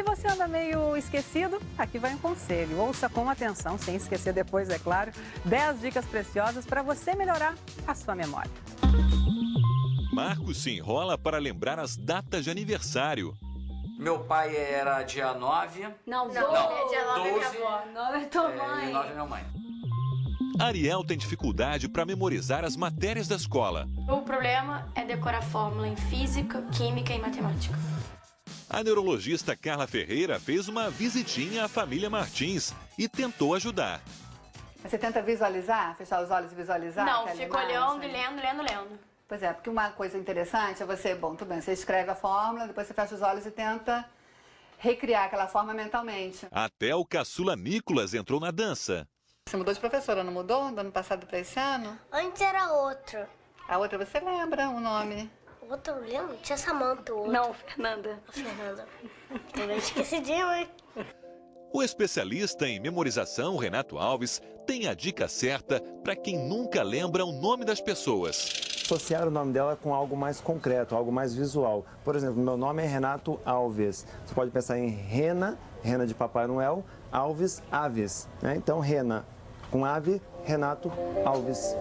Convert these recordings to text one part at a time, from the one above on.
se você anda meio esquecido, aqui vai um conselho. Ouça com atenção, sem esquecer depois, é claro, 10 dicas preciosas para você melhorar a sua memória. Marcos se enrola para lembrar as datas de aniversário. Meu pai era dia 9. Não, Não, não. dia 9 é minha 12. avó. 9 é tua é, mãe. e 9 é minha mãe. Ariel tem dificuldade para memorizar as matérias da escola. O problema é decorar fórmula em física, química e matemática. A neurologista Carla Ferreira fez uma visitinha à família Martins e tentou ajudar. Você tenta visualizar, fechar os olhos e visualizar? não, fico imagem? olhando e lendo, lendo, lendo. Pois é, porque uma coisa interessante é você, bom, tudo bem, você escreve a fórmula, depois você fecha os olhos e tenta recriar aquela forma mentalmente. Até o caçula Nicolas entrou na dança. Você mudou de professora, não mudou? Do ano passado para esse ano? Antes era outro. A outra você lembra o nome? O outro eu lembro? Tinha Samanta, o outro. Não, Fernanda. A Fernanda. Também esquecidinho, hein? O especialista em memorização, Renato Alves, tem a dica certa para quem nunca lembra o nome das pessoas. associar o nome dela com algo mais concreto, algo mais visual. Por exemplo, meu nome é Renato Alves. Você pode pensar em Rena, Rena de Papai Noel, Alves, Aves. Né? Então, Rena com ave, Renato Alves.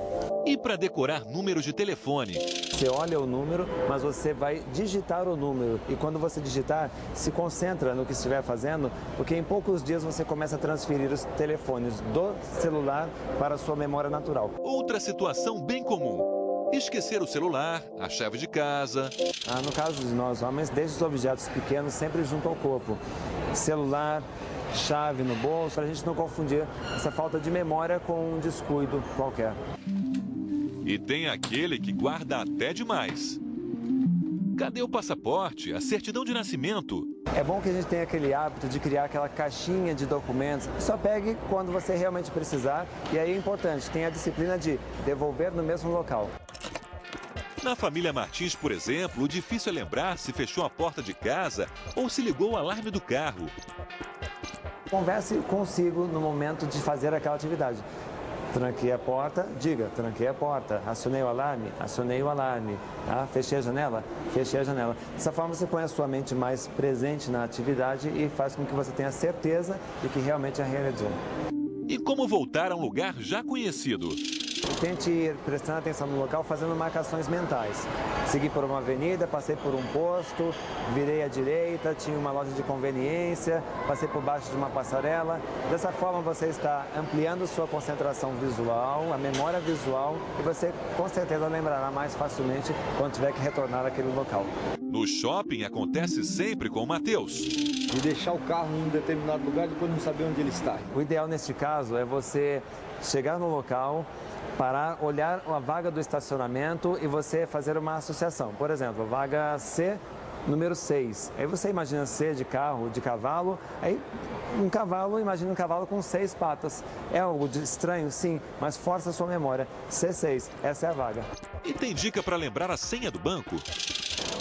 E para decorar números de telefone? Você olha o número, mas você vai digitar o número. E quando você digitar, se concentra no que estiver fazendo, porque em poucos dias você começa a transferir os telefones do celular para a sua memória natural. Outra situação bem comum. Esquecer o celular, a chave de casa. Ah, no caso de nós homens, deixe os objetos pequenos sempre junto ao corpo. Celular, chave no bolso, para a gente não confundir essa falta de memória com um descuido qualquer. E tem aquele que guarda até demais. Cadê o passaporte, a certidão de nascimento? É bom que a gente tenha aquele hábito de criar aquela caixinha de documentos. Só pegue quando você realmente precisar. E aí é importante, tenha a disciplina de devolver no mesmo local. Na família Martins, por exemplo, o difícil é lembrar se fechou a porta de casa ou se ligou o alarme do carro. Converse consigo no momento de fazer aquela atividade. Tranquei a porta, diga, tranquei a porta, acionei o alarme, acionei o alarme, ah, fechei a janela, fechei a janela. Dessa forma você põe a sua mente mais presente na atividade e faz com que você tenha certeza de que realmente a realizou. E como voltar a um lugar já conhecido? Tente ir prestando atenção no local, fazendo marcações mentais. Segui por uma avenida, passei por um posto, virei à direita, tinha uma loja de conveniência, passei por baixo de uma passarela. Dessa forma você está ampliando sua concentração visual, a memória visual, e você com certeza lembrará mais facilmente quando tiver que retornar àquele local. No shopping acontece sempre com o Matheus. De deixar o carro em um determinado lugar e depois não saber onde ele está. O ideal neste caso é você chegar no local, parar, olhar a vaga do estacionamento e você fazer uma associação. Por exemplo, vaga C, número 6. Aí você imagina C de carro, de cavalo, aí um cavalo, imagina um cavalo com seis patas. É algo estranho, sim, mas força a sua memória. C6, essa é a vaga. E tem dica para lembrar a senha do banco?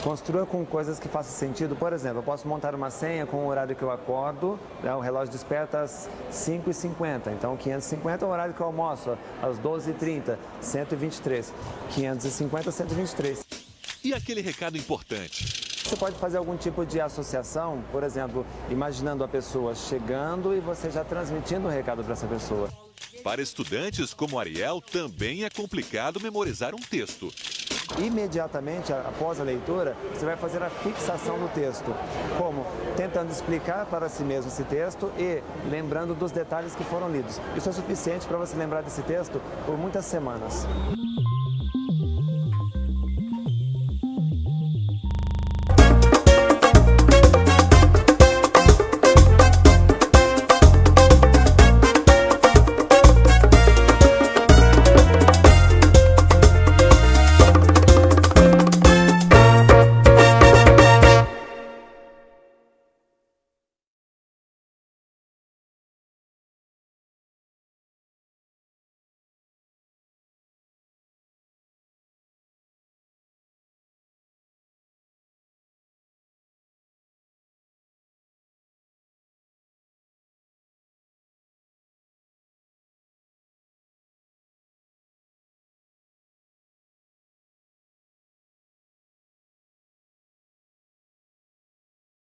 Construa com coisas que façam sentido. Por exemplo, eu posso montar uma senha com o horário que eu acordo, né? o relógio desperta às 5h50, então 550 é o horário que eu almoço, às 12h30, 123. 550, 123. E aquele recado importante? Você pode fazer algum tipo de associação, por exemplo, imaginando a pessoa chegando e você já transmitindo o recado para essa pessoa. Para estudantes como Ariel, também é complicado memorizar um texto. Imediatamente após a leitura, você vai fazer a fixação do texto. Como? Tentando explicar para si mesmo esse texto e lembrando dos detalhes que foram lidos. Isso é suficiente para você lembrar desse texto por muitas semanas.